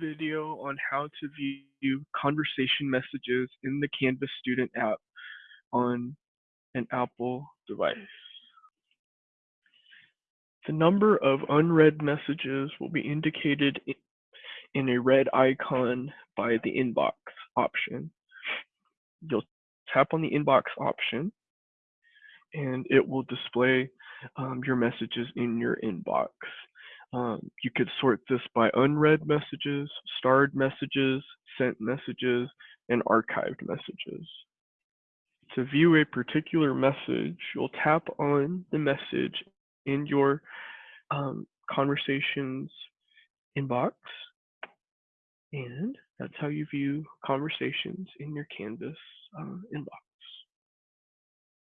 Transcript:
video on how to view conversation messages in the Canvas student app on an Apple device. The number of unread messages will be indicated in a red icon by the inbox option. You'll tap on the inbox option and it will display um, your messages in your inbox. You could sort this by unread messages, starred messages, sent messages, and archived messages. To view a particular message, you'll tap on the message in your um, conversations inbox, and that's how you view conversations in your Canvas uh, inbox.